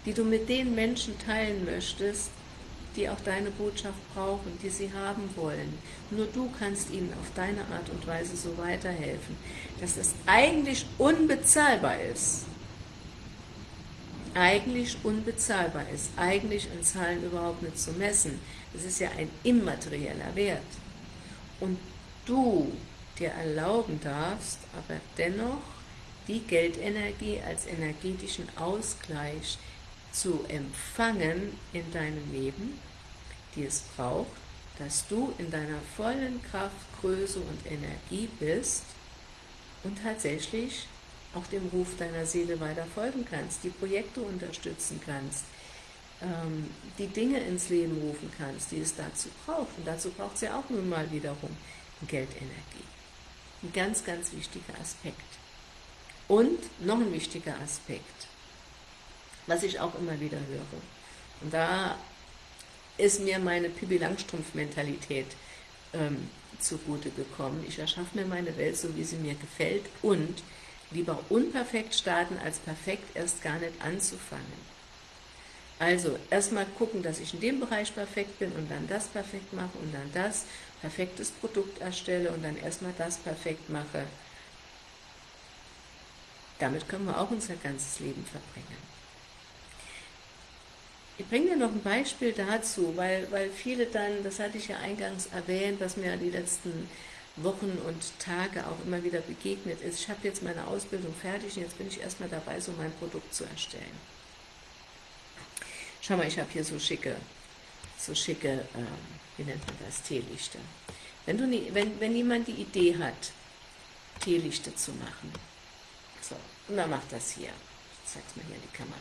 die du mit den Menschen teilen möchtest, die auch deine Botschaft brauchen, die sie haben wollen. Nur du kannst ihnen auf deine Art und Weise so weiterhelfen, dass es eigentlich unbezahlbar ist. Eigentlich unbezahlbar ist, eigentlich in Zahlen überhaupt nicht zu messen. Es ist ja ein immaterieller Wert. Und du dir erlauben darfst, aber dennoch die Geldenergie als energetischen Ausgleich zu empfangen in deinem Leben, die es braucht, dass du in deiner vollen Kraft, Größe und Energie bist und tatsächlich auch dem Ruf deiner Seele weiter folgen kannst, die Projekte unterstützen kannst, ähm, die Dinge ins Leben rufen kannst, die es dazu braucht. Und dazu braucht es ja auch nun mal wiederum Geldenergie. Ein ganz, ganz wichtiger Aspekt. Und noch ein wichtiger Aspekt, was ich auch immer wieder höre. Und da ist mir meine Pippi Langstrumpf-Mentalität ähm, zugute gekommen. Ich erschaffe mir meine Welt so, wie sie mir gefällt und lieber unperfekt starten, als perfekt erst gar nicht anzufangen. Also erstmal gucken, dass ich in dem Bereich perfekt bin und dann das perfekt mache und dann das, perfektes Produkt erstelle und dann erstmal das perfekt mache. Damit können wir auch unser ganzes Leben verbringen. Ich bringe dir noch ein Beispiel dazu, weil, weil viele dann, das hatte ich ja eingangs erwähnt, was mir die letzten Wochen und Tage auch immer wieder begegnet ist. Ich habe jetzt meine Ausbildung fertig und jetzt bin ich erstmal dabei, so mein Produkt zu erstellen. Schau mal, ich habe hier so schicke, so schicke, äh, wie nennt man das, Teelichter. Wenn, du nie, wenn, wenn jemand die Idee hat, Teelichte zu machen, und dann macht das hier, ich zeige es mal hier in die Kamera,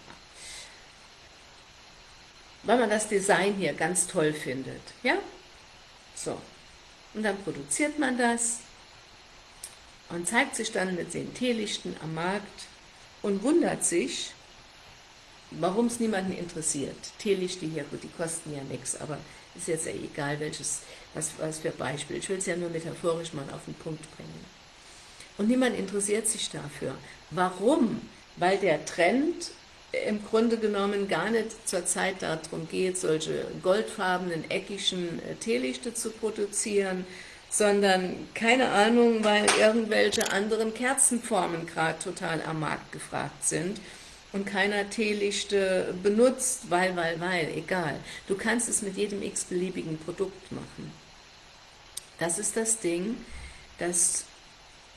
weil man das Design hier ganz toll findet, ja, so, und dann produziert man das und zeigt sich dann mit den Teelichten am Markt und wundert sich, warum es niemanden interessiert. Teelichte hier, gut, die kosten ja nichts, aber ist jetzt ja egal, welches, was, was für Beispiel. Ich will es ja nur metaphorisch mal auf den Punkt bringen. Und niemand interessiert sich dafür. Warum? Weil der Trend im Grunde genommen gar nicht zur Zeit darum geht, solche goldfarbenen, eckigen äh, Teelichte zu produzieren, sondern, keine Ahnung, weil irgendwelche anderen Kerzenformen gerade total am Markt gefragt sind und keiner Teelichte benutzt, weil, weil, weil, egal. Du kannst es mit jedem x-beliebigen Produkt machen. Das ist das Ding, dass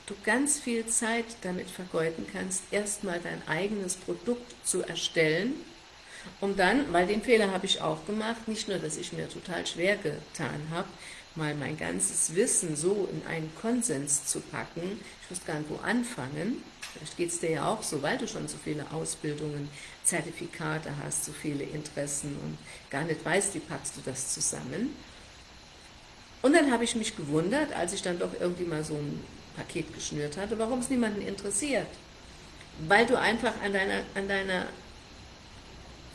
du ganz viel Zeit damit vergeuden kannst, erstmal dein eigenes Produkt zu erstellen, um dann, weil den Fehler habe ich auch gemacht, nicht nur, dass ich mir total schwer getan habe, mal mein ganzes Wissen so in einen Konsens zu packen, ich wusste gar nicht, wo anfangen, vielleicht geht es dir ja auch so, weil du schon so viele Ausbildungen, Zertifikate hast, so viele Interessen und gar nicht weißt, wie packst du das zusammen. Und dann habe ich mich gewundert, als ich dann doch irgendwie mal so ein Paket geschnürt hatte, warum es niemanden interessiert. Weil du einfach an deiner, an deiner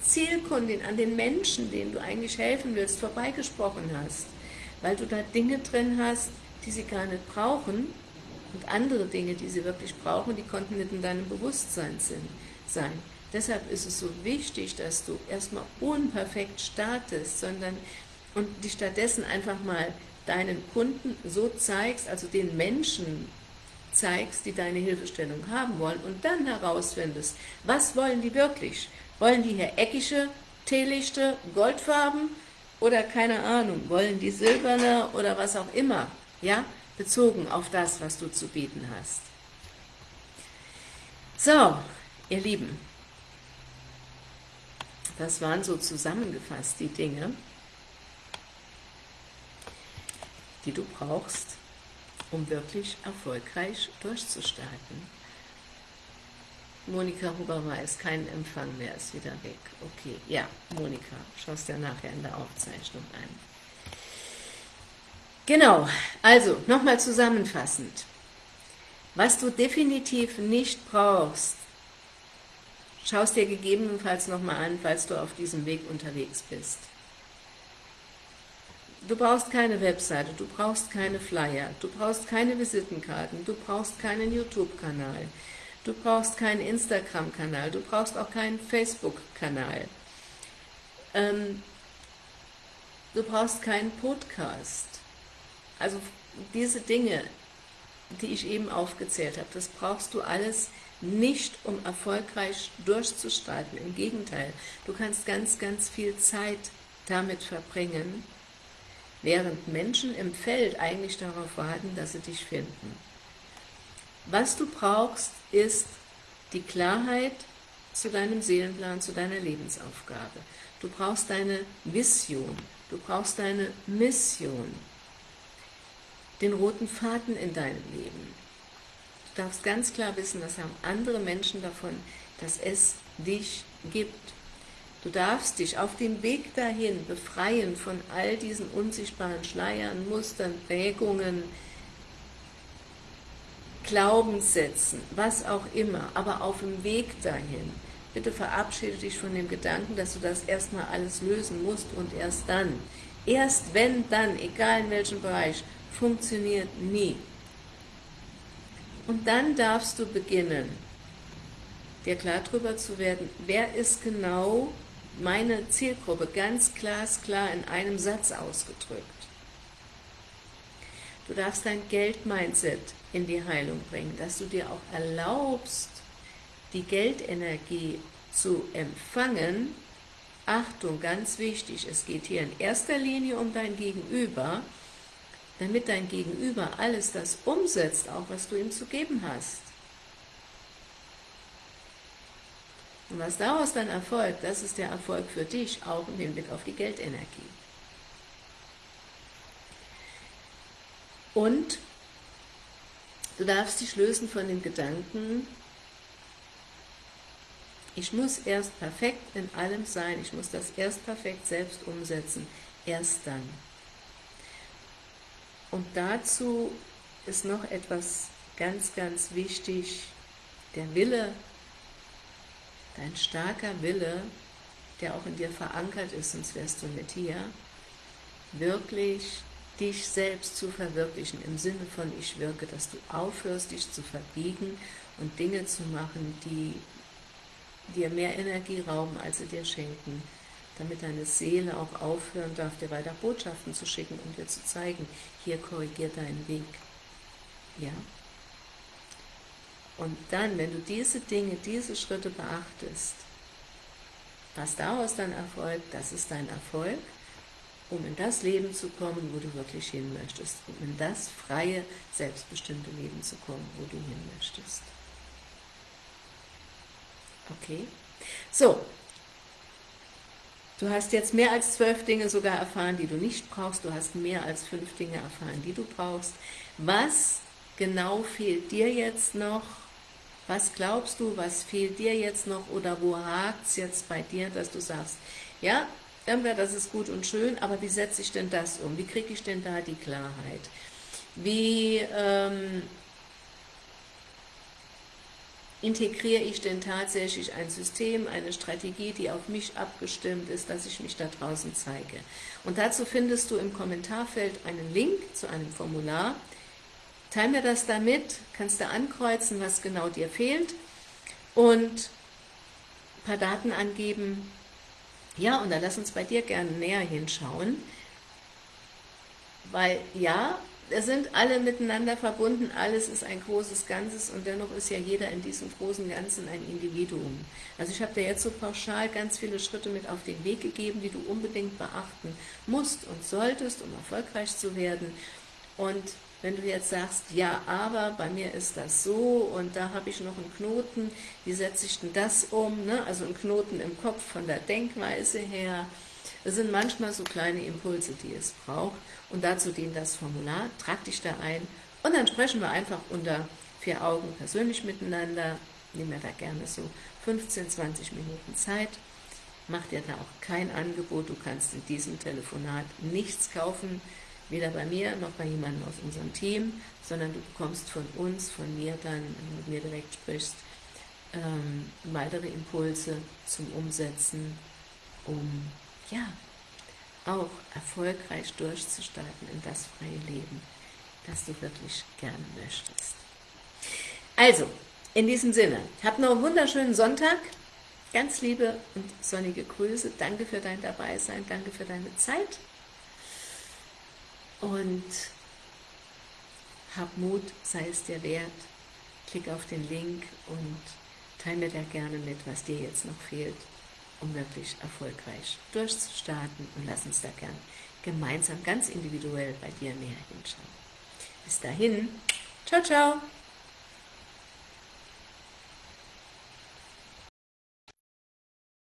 Zielkundin, an den Menschen, denen du eigentlich helfen willst, vorbeigesprochen hast weil du da Dinge drin hast, die sie gar nicht brauchen und andere Dinge, die sie wirklich brauchen, die konnten nicht in deinem Bewusstsein sein. Deshalb ist es so wichtig, dass du erstmal unperfekt startest, sondern und dich stattdessen einfach mal deinen Kunden so zeigst, also den Menschen zeigst, die deine Hilfestellung haben wollen und dann herausfindest, was wollen die wirklich? Wollen die hier eckige Teelichte, Goldfarben oder keine Ahnung, wollen die silberne oder was auch immer, ja, bezogen auf das, was du zu bieten hast. So, ihr Lieben, das waren so zusammengefasst die Dinge, die du brauchst, um wirklich erfolgreich durchzustarten. Monika Huber ist kein Empfang mehr, ist wieder weg. Okay, ja, Monika, schaust ja nachher in der Aufzeichnung ein. Genau, also nochmal zusammenfassend. Was du definitiv nicht brauchst, schaust dir gegebenenfalls nochmal an, falls du auf diesem Weg unterwegs bist. Du brauchst keine Webseite, du brauchst keine Flyer, du brauchst keine Visitenkarten, du brauchst keinen YouTube-Kanal, Du brauchst keinen Instagram-Kanal, du brauchst auch keinen Facebook-Kanal. Ähm, du brauchst keinen Podcast. Also diese Dinge, die ich eben aufgezählt habe, das brauchst du alles nicht, um erfolgreich durchzustarten. Im Gegenteil, du kannst ganz, ganz viel Zeit damit verbringen, während Menschen im Feld eigentlich darauf warten, dass sie dich finden. Was du brauchst, ist die Klarheit zu deinem Seelenplan, zu deiner Lebensaufgabe. Du brauchst deine Vision, du brauchst deine Mission, den roten Faden in deinem Leben. Du darfst ganz klar wissen, das haben andere Menschen davon, dass es dich gibt. Du darfst dich auf dem Weg dahin befreien von all diesen unsichtbaren Schleiern, Mustern, Prägungen, Glaubenssätzen, was auch immer, aber auf dem Weg dahin, bitte verabschiede dich von dem Gedanken, dass du das erstmal alles lösen musst und erst dann, erst wenn dann, egal in welchem Bereich, funktioniert nie. Und dann darfst du beginnen, dir klar darüber zu werden, wer ist genau meine Zielgruppe, ganz glasklar in einem Satz ausgedrückt. Du darfst dein Geld-Mindset in die Heilung bringen, dass du dir auch erlaubst, die Geldenergie zu empfangen. Achtung, ganz wichtig, es geht hier in erster Linie um dein Gegenüber, damit dein Gegenüber alles das umsetzt, auch was du ihm zu geben hast. Und was daraus dann erfolgt, das ist der Erfolg für dich, auch im Hinblick auf die Geldenergie. Und du darfst dich lösen von dem Gedanken, ich muss erst perfekt in allem sein, ich muss das erst perfekt selbst umsetzen, erst dann. Und dazu ist noch etwas ganz, ganz wichtig, der Wille, dein starker Wille, der auch in dir verankert ist, sonst wärst du nicht hier, wirklich dich selbst zu verwirklichen, im Sinne von ich wirke, dass du aufhörst, dich zu verbiegen und Dinge zu machen, die dir mehr Energie rauben, als sie dir schenken, damit deine Seele auch aufhören darf, dir weiter Botschaften zu schicken und dir zu zeigen, hier korrigiert deinen Weg. Ja? Und dann, wenn du diese Dinge, diese Schritte beachtest, was daraus dann erfolgt, das ist dein Erfolg, um in das Leben zu kommen, wo du wirklich hin möchtest, um in das freie, selbstbestimmte Leben zu kommen, wo du hin möchtest. Okay? So, du hast jetzt mehr als zwölf Dinge sogar erfahren, die du nicht brauchst, du hast mehr als fünf Dinge erfahren, die du brauchst. Was genau fehlt dir jetzt noch? Was glaubst du, was fehlt dir jetzt noch oder wo hakt es jetzt bei dir, dass du sagst, ja, das ist gut und schön, aber wie setze ich denn das um? Wie kriege ich denn da die Klarheit? Wie ähm, integriere ich denn tatsächlich ein System, eine Strategie, die auf mich abgestimmt ist, dass ich mich da draußen zeige. Und dazu findest du im Kommentarfeld einen Link zu einem Formular. Teil mir das damit, kannst du ankreuzen, was genau dir fehlt und ein paar Daten angeben. Ja, und dann lass uns bei dir gerne näher hinschauen, weil ja, wir sind alle miteinander verbunden, alles ist ein großes Ganzes und dennoch ist ja jeder in diesem großen Ganzen ein Individuum. Also ich habe dir jetzt so pauschal ganz viele Schritte mit auf den Weg gegeben, die du unbedingt beachten musst und solltest, um erfolgreich zu werden. Und wenn du jetzt sagst, ja, aber bei mir ist das so und da habe ich noch einen Knoten, wie setze ich denn das um? Ne? Also einen Knoten im Kopf von der Denkweise her, das sind manchmal so kleine Impulse, die es braucht. Und dazu dient das Formular. Trag dich da ein und dann sprechen wir einfach unter vier Augen persönlich miteinander. Nimm mir da gerne so 15, 20 Minuten Zeit. Mach dir da auch kein Angebot. Du kannst in diesem Telefonat nichts kaufen, weder bei mir noch bei jemandem aus unserem Team, sondern du bekommst von uns, von mir dann, wenn du mit mir direkt sprichst, ähm, weitere Impulse zum Umsetzen, um ja, auch erfolgreich durchzustarten in das freie Leben, das du wirklich gerne möchtest. Also, in diesem Sinne, habt noch einen wunderschönen Sonntag, ganz liebe und sonnige Grüße, danke für dein Dabeisein, danke für deine Zeit und hab Mut, sei es dir wert, klick auf den Link und teile mir da gerne mit, was dir jetzt noch fehlt um wirklich erfolgreich durchzustarten und lass uns da gern gemeinsam ganz individuell bei dir näher hinschauen. Bis dahin, ciao, ciao!